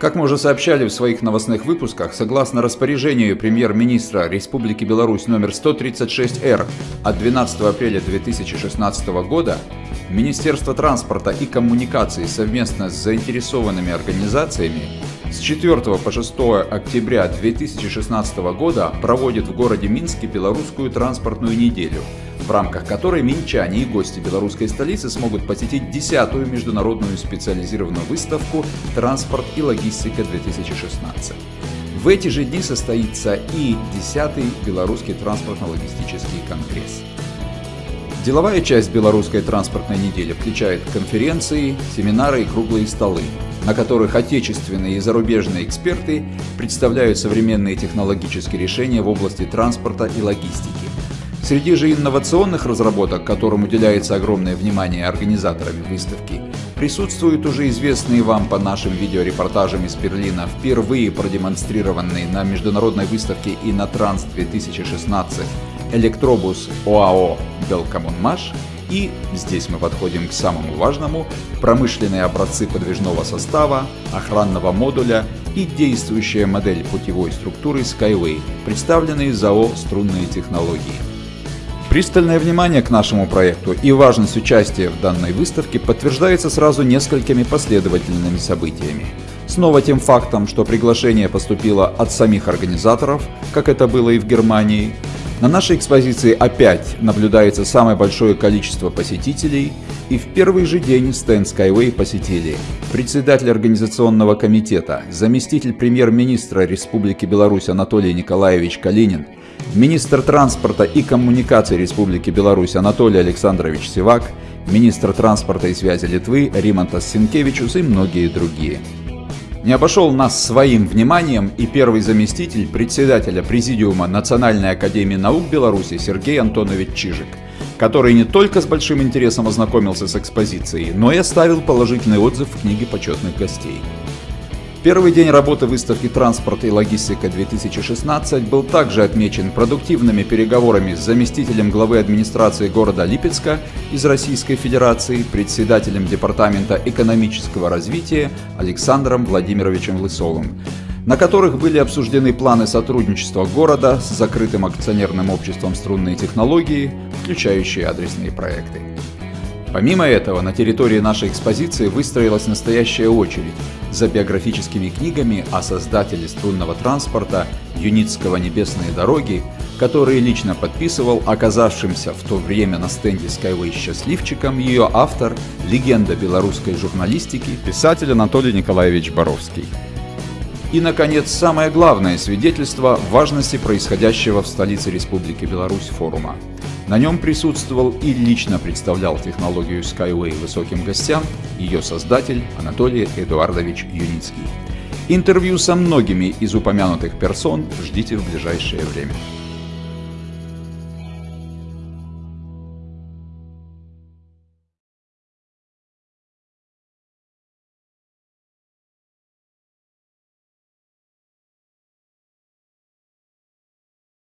Как мы уже сообщали в своих новостных выпусках, согласно распоряжению премьер-министра Республики Беларусь номер 136-Р от 12 апреля 2016 года, Министерство транспорта и коммуникаций совместно с заинтересованными организациями с 4 по 6 октября 2016 года проводит в городе Минске белорусскую транспортную неделю, в рамках которой минчане и гости белорусской столицы смогут посетить 10-ю международную специализированную выставку «Транспорт и логистика-2016». В эти же дни состоится и 10-й Белорусский транспортно-логистический конгресс. Деловая часть белорусской транспортной недели включает конференции, семинары и круглые столы, на которых отечественные и зарубежные эксперты представляют современные технологические решения в области транспорта и логистики. Среди же инновационных разработок, которым уделяется огромное внимание организаторами выставки, присутствуют уже известные вам по нашим видеорепортажам из Берлина, впервые продемонстрированные на международной выставке Инотранс 2016 электробус ОАО «Белкоммунмаш» и, здесь мы подходим к самому важному, промышленные образцы подвижного состава, охранного модуля и действующая модель путевой структуры Skyway, представленные ЗАО «Струнные технологии». Пристальное внимание к нашему проекту и важность участия в данной выставке подтверждается сразу несколькими последовательными событиями. Снова тем фактом, что приглашение поступило от самих организаторов, как это было и в Германии, на нашей экспозиции опять наблюдается самое большое количество посетителей, и в первый же день стенд Skyway посетили председатель организационного комитета, заместитель премьер-министра Республики Беларусь Анатолий Николаевич Калинин, министр транспорта и коммуникаций Республики Беларусь Анатолий Александрович Сивак, министр транспорта и связи Литвы Римантас Синкевичус и многие другие. Не обошел нас своим вниманием и первый заместитель председателя Президиума Национальной Академии Наук Беларуси Сергей Антонович Чижик, который не только с большим интересом ознакомился с экспозицией, но и оставил положительный отзыв в книге почетных гостей. Первый день работы выставки «Транспорт и логистика-2016» был также отмечен продуктивными переговорами с заместителем главы администрации города Липецка из Российской Федерации, председателем Департамента экономического развития Александром Владимировичем Лысовым, на которых были обсуждены планы сотрудничества города с закрытым акционерным обществом «Струнные технологии», включающие адресные проекты. Помимо этого, на территории нашей экспозиции выстроилась настоящая очередь за биографическими книгами о создателе струнного транспорта Юницкого «Небесные дороги», которые лично подписывал оказавшимся в то время на стенде Skyway счастливчиком ее автор, легенда белорусской журналистики, писатель Анатолий Николаевич Боровский. И, наконец, самое главное свидетельство важности происходящего в столице Республики Беларусь форума – на нем присутствовал и лично представлял технологию Skyway высоким гостям ее создатель Анатолий Эдуардович Юницкий. Интервью со многими из упомянутых персон ждите в ближайшее время.